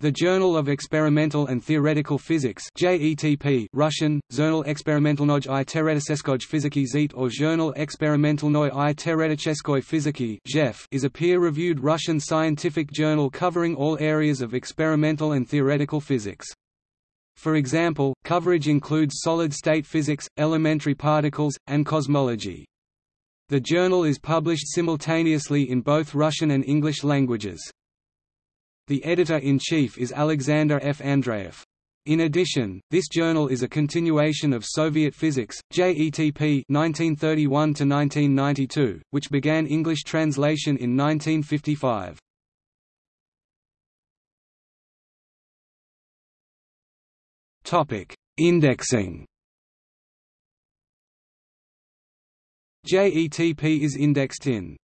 The Journal of Experimental and Theoretical Physics JETP Russian, Journal Experimentalnoj i Teoretической физики ZIT or Journal Experimentalnoj i Teoretической физики is a peer-reviewed Russian scientific journal covering all areas of experimental and theoretical physics. For example, coverage includes solid-state physics, elementary particles, and cosmology. The journal is published simultaneously in both Russian and English languages. The editor-in-chief is Alexander F. Andreev. In addition, this journal is a continuation of Soviet Physics, JETP 1931–1992, which began English translation in 1955. Indexing JETP is indexed in